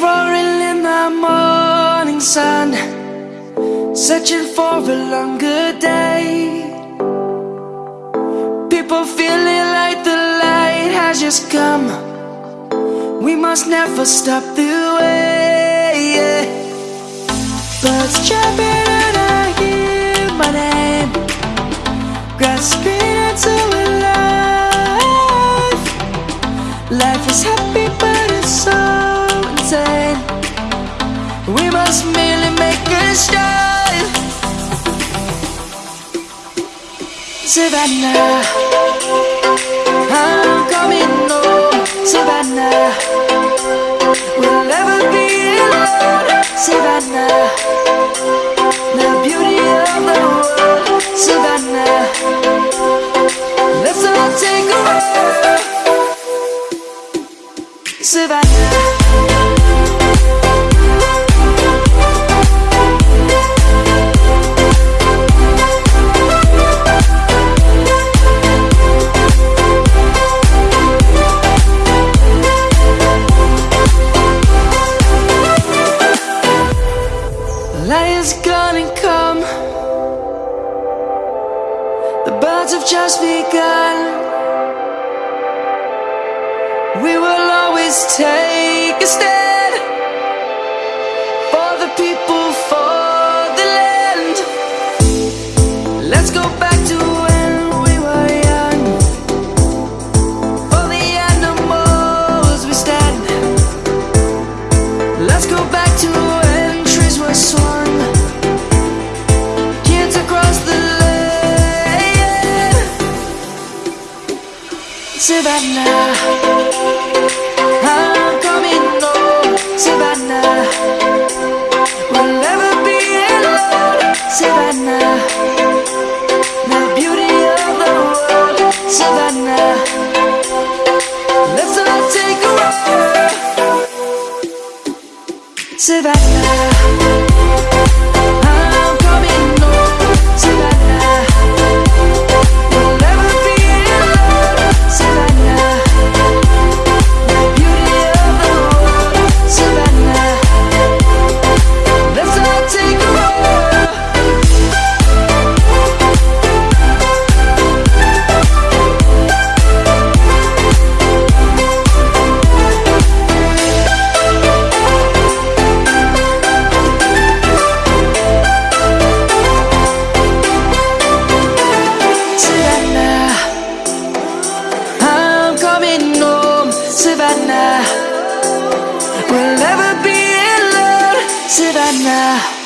Roaring in the morning sun Searching for a longer day. People feeling like the light has just come. We must never stop the way. Birds chirping make Savannah I'm coming home. Savannah We'll never be alone. Savannah The beauty of the world. Savannah Let's all take a walk. Savannah Lion's gonna come. The birds have just begun. We will always take a stand Savannah. I'm coming home Savannah. We'll never be alone Savannah. The beauty of the world Savannah. Let's all take a walk Savannah We'll never be in alone Savannah